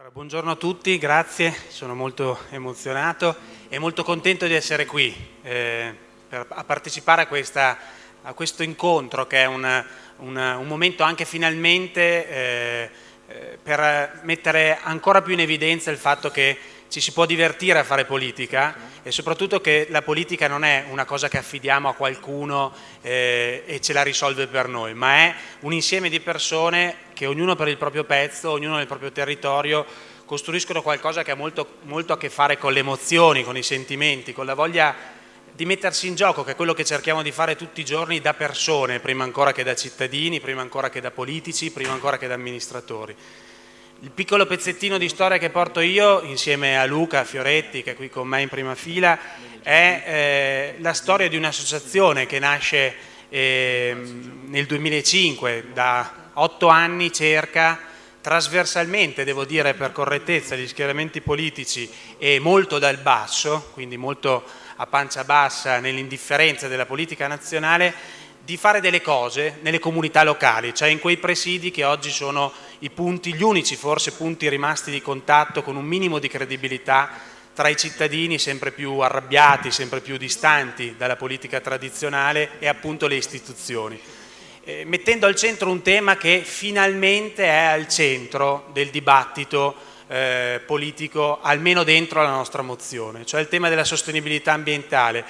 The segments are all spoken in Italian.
Allora, buongiorno a tutti, grazie, sono molto emozionato e molto contento di essere qui eh, per, a partecipare a, questa, a, questo incontro che è una, una, un momento anche finalmente eh, eh, per mettere ancora più in evidenza il fatto che ci si può divertire a fare politica e soprattutto che la politica non è una cosa che affidiamo a qualcuno eh, e ce la risolve per noi, ma è un insieme di persone che ognuno per il proprio pezzo, ognuno nel proprio territorio costruiscono qualcosa che ha molto, molto a che fare con le emozioni, con i sentimenti, con la voglia di mettersi in gioco, che è quello che cerchiamo di fare tutti i giorni da persone, prima ancora che da cittadini, prima ancora che da politici, prima ancora che da amministratori. Il piccolo pezzettino di storia che porto io, insieme a Luca Fioretti, che è qui con me in prima fila, è eh, la storia di un'associazione che nasce eh, nel 2005, da otto anni circa, trasversalmente, devo dire per correttezza, gli schieramenti politici e molto dal basso, quindi molto a pancia bassa nell'indifferenza della politica nazionale, di fare delle cose nelle comunità locali, cioè in quei presidi che oggi sono i punti, gli unici forse punti rimasti di contatto con un minimo di credibilità tra i cittadini sempre più arrabbiati, sempre più distanti dalla politica tradizionale e appunto le istituzioni. Eh, mettendo al centro un tema che finalmente è al centro del dibattito eh, politico, almeno dentro la nostra mozione, cioè il tema della sostenibilità ambientale,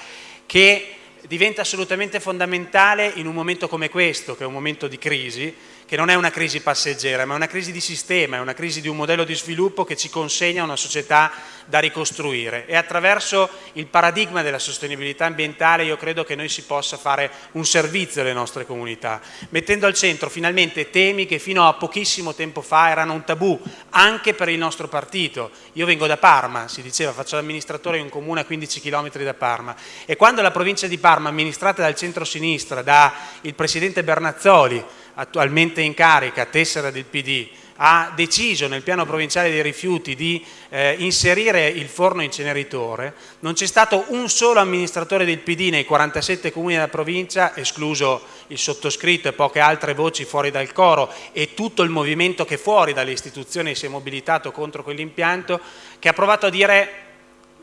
che diventa assolutamente fondamentale in un momento come questo, che è un momento di crisi, che non è una crisi passeggera, ma è una crisi di sistema, è una crisi di un modello di sviluppo che ci consegna una società da ricostruire e attraverso il paradigma della sostenibilità ambientale io credo che noi si possa fare un servizio alle nostre comunità, mettendo al centro finalmente temi che fino a pochissimo tempo fa erano un tabù anche per il nostro partito. Io vengo da Parma, si diceva, faccio l'amministratore in un comune a 15 km da Parma e quando la provincia di Parma amministrata dal centro-sinistra, da il presidente Bernazzoli, attualmente in carica, tessera del PD, ha deciso nel piano provinciale dei rifiuti di eh, inserire il forno inceneritore, non c'è stato un solo amministratore del PD nei 47 comuni della provincia, escluso il sottoscritto e poche altre voci fuori dal coro e tutto il movimento che fuori dalle istituzioni si è mobilitato contro quell'impianto, che ha provato a dire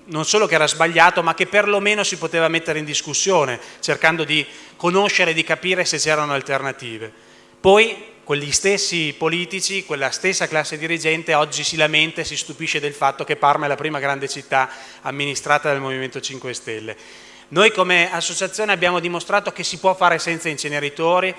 non solo che era sbagliato, ma che perlomeno si poteva mettere in discussione, cercando di conoscere e di capire se c'erano alternative. Poi quegli stessi politici, quella stessa classe dirigente oggi si lamenta e si stupisce del fatto che Parma è la prima grande città amministrata dal Movimento 5 Stelle. Noi come associazione abbiamo dimostrato che si può fare senza inceneritori,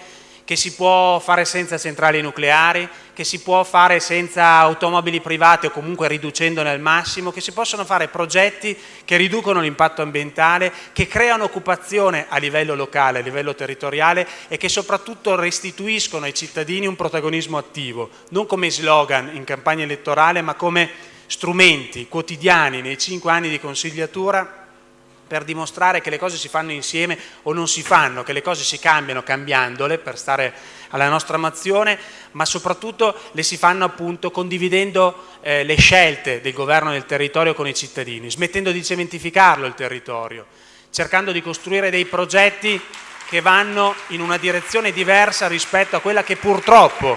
che si può fare senza centrali nucleari, che si può fare senza automobili private o comunque riducendone al massimo, che si possono fare progetti che riducono l'impatto ambientale, che creano occupazione a livello locale, a livello territoriale e che soprattutto restituiscono ai cittadini un protagonismo attivo, non come slogan in campagna elettorale ma come strumenti quotidiani nei cinque anni di consigliatura per dimostrare che le cose si fanno insieme o non si fanno, che le cose si cambiano cambiandole per stare alla nostra nazione, ma soprattutto le si fanno appunto condividendo eh, le scelte del governo del territorio con i cittadini, smettendo di cementificarlo il territorio, cercando di costruire dei progetti che vanno in una direzione diversa rispetto a quella che purtroppo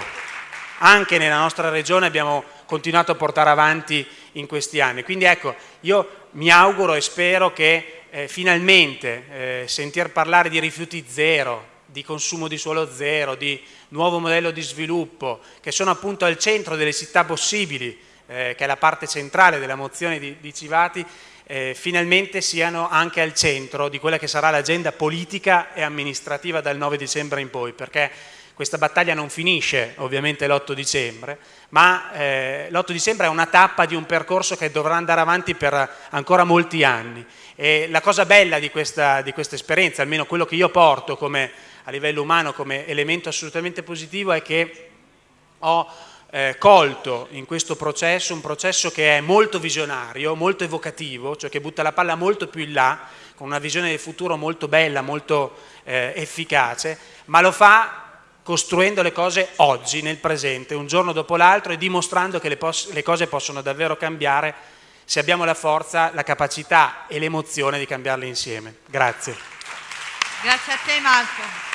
anche nella nostra regione abbiamo continuato a portare avanti in questi anni. Quindi ecco, io mi auguro e spero che eh, finalmente eh, sentir parlare di rifiuti zero, di consumo di suolo zero, di nuovo modello di sviluppo, che sono appunto al centro delle città possibili, eh, che è la parte centrale della mozione di, di Civati, eh, finalmente siano anche al centro di quella che sarà l'agenda politica e amministrativa dal 9 dicembre in poi, perché questa battaglia non finisce ovviamente l'8 dicembre, ma eh, l'8 dicembre è una tappa di un percorso che dovrà andare avanti per ancora molti anni. E la cosa bella di questa, di questa esperienza, almeno quello che io porto come, a livello umano come elemento assolutamente positivo, è che ho eh, colto in questo processo un processo che è molto visionario, molto evocativo, cioè che butta la palla molto più in là, con una visione del futuro molto bella, molto eh, efficace, ma lo fa costruendo le cose oggi, nel presente, un giorno dopo l'altro e dimostrando che le, le, cose possono davvero cambiare se abbiamo la forza, la capacità e l'emozione di cambiarle insieme. Grazie. Grazie a te Marco.